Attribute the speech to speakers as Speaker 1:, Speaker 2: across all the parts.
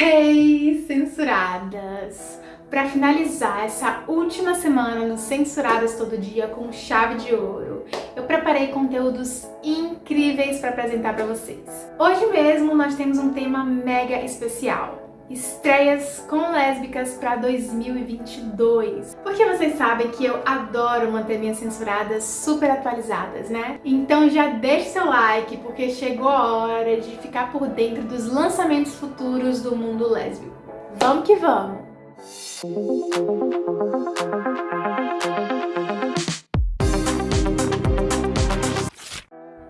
Speaker 1: Hey, censuradas! Para finalizar essa última semana no Censuradas Todo Dia com chave de ouro, eu preparei conteúdos incríveis para apresentar para vocês. Hoje mesmo nós temos um tema mega especial estreias com lésbicas para 2022. Porque vocês sabem que eu adoro manter minhas censuradas super atualizadas, né? Então já deixe seu like, porque chegou a hora de ficar por dentro dos lançamentos futuros do mundo lésbico. Vamos que vamos!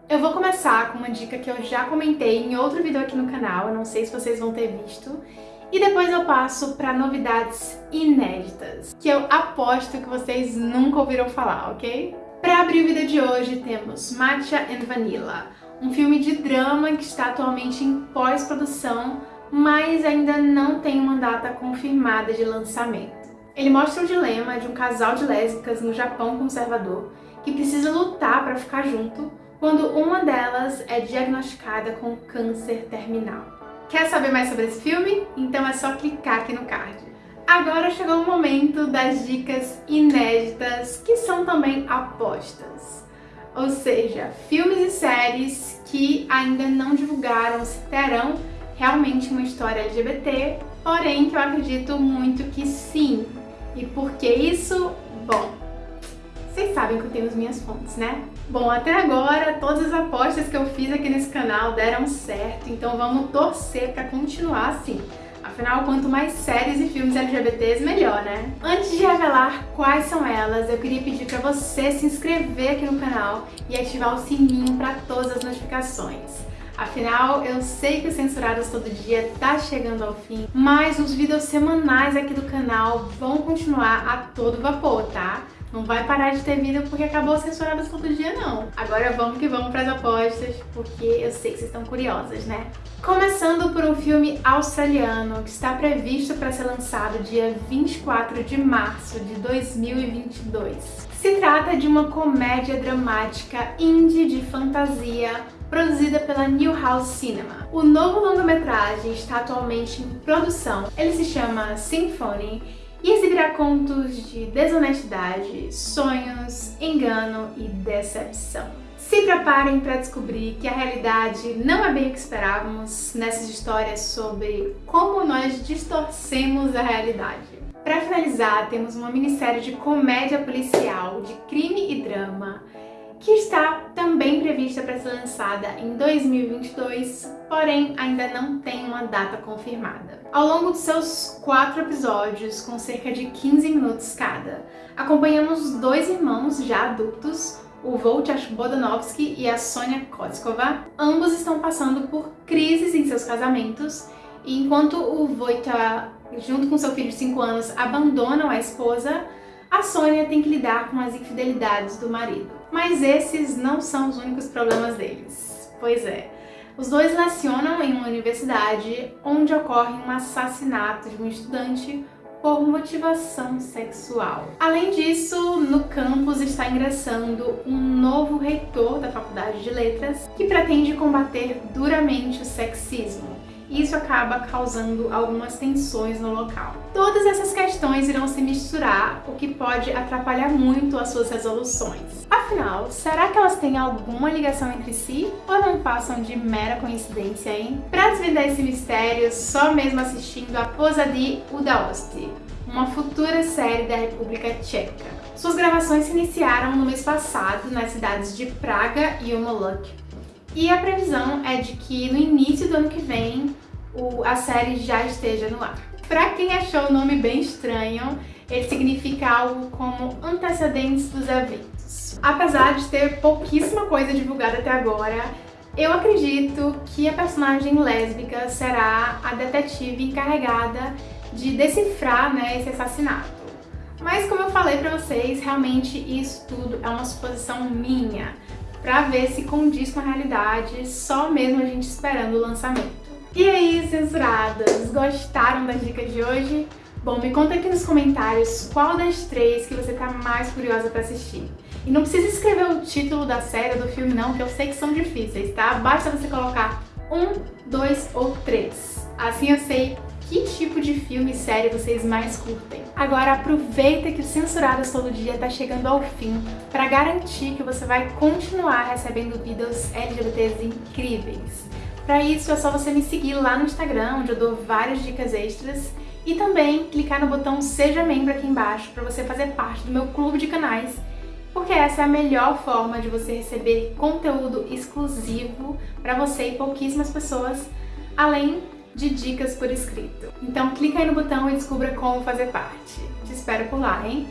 Speaker 1: Eu vou começar com uma dica que eu já comentei em outro vídeo aqui no canal, eu não sei se vocês vão ter visto, e depois eu passo para novidades inéditas, que eu aposto que vocês nunca ouviram falar, ok? Para abrir o vídeo de hoje temos Matcha and Vanilla, um filme de drama que está atualmente em pós-produção, mas ainda não tem uma data confirmada de lançamento. Ele mostra o dilema de um casal de lésbicas no Japão conservador que precisa lutar para ficar junto quando uma delas é diagnosticada com câncer terminal. Quer saber mais sobre esse filme? Então é só clicar aqui no card. Agora chegou o momento das dicas inéditas, que são também apostas. Ou seja, filmes e séries que ainda não divulgaram se terão realmente uma história LGBT, porém que eu acredito muito que sim. E por que isso? Bom, vocês sabem que eu tenho as minhas fontes, né? Bom, até agora todas as apostas que eu fiz aqui nesse canal deram certo, então vamos torcer para continuar assim. Afinal, quanto mais séries e filmes LGBTs, melhor, né? Antes de revelar quais são elas, eu queria pedir para você se inscrever aqui no canal e ativar o sininho para todas as notificações. Afinal, eu sei que o Censuradas Todo Dia tá chegando ao fim, mas os vídeos semanais aqui do canal vão continuar a todo vapor, tá? Não vai parar de ter vídeo porque acabou censuradas todo dia, não. Agora vamos que vamos para as apostas, porque eu sei que vocês estão curiosas, né? Começando por um filme australiano que está previsto para ser lançado dia 24 de março de 2022. Se trata de uma comédia dramática indie de fantasia produzida pela New House Cinema. O novo longa-metragem está atualmente em produção. Ele se chama Symphony e exibirá contos de desonestidade, sonhos, engano e decepção. Se preparem para descobrir que a realidade não é bem o que esperávamos nessas histórias sobre como nós distorcemos a realidade. Para finalizar, temos uma minissérie de comédia policial, de crime e drama, que está também prevista para ser lançada em 2022, porém ainda não tem uma data confirmada. Ao longo de seus quatro episódios, com cerca de 15 minutos cada, acompanhamos dois irmãos já adultos, o Wojciech Bodanovsky e a Sonia Kotzkova. Ambos estão passando por crises em seus casamentos, e enquanto o Wojciech, junto com seu filho de 5 anos, abandonam a esposa, a Sônia tem que lidar com as infidelidades do marido. Mas esses não são os únicos problemas deles. Pois é, os dois lecionam em uma universidade onde ocorre um assassinato de um estudante por motivação sexual. Além disso, no campus está ingressando um novo reitor da Faculdade de Letras que pretende combater duramente o sexismo e isso acaba causando algumas tensões no local. Todas essas questões irão se misturar, o que pode atrapalhar muito as suas resoluções. Afinal, será que elas têm alguma ligação entre si ou não passam de mera coincidência, hein? Para desvendar esse mistério, só mesmo assistindo a Pozadi Udaosti, uma futura série da República Tcheca. Suas gravações se iniciaram no mês passado nas cidades de Praga e Umoluk, e a previsão é de que no início do ano que vem o, a série já esteja no ar. Pra quem achou o nome bem estranho, ele significa algo como antecedentes dos eventos. Apesar de ter pouquíssima coisa divulgada até agora, eu acredito que a personagem lésbica será a detetive encarregada de decifrar né, esse assassinato. Mas como eu falei pra vocês, realmente isso tudo é uma suposição minha para ver se condiz com a realidade, só mesmo a gente esperando o lançamento. E aí, censuradas, gostaram das dicas de hoje? Bom, me conta aqui nos comentários qual das três que você tá mais curiosa para assistir. E não precisa escrever o título da série ou do filme não, que eu sei que são difíceis, tá? Basta você colocar um, dois ou três. Assim eu sei que tipo de filme e série vocês mais curtem. Agora aproveita que o Censuradas Todo Dia está chegando ao fim para garantir que você vai continuar recebendo vídeos LGBTs incríveis. Para isso é só você me seguir lá no Instagram, onde eu dou várias dicas extras, e também clicar no botão Seja Membro aqui embaixo para você fazer parte do meu clube de canais, porque essa é a melhor forma de você receber conteúdo exclusivo para você e pouquíssimas pessoas, além de dicas por escrito. Então clica aí no botão e descubra como fazer parte. Te espero por lá, hein?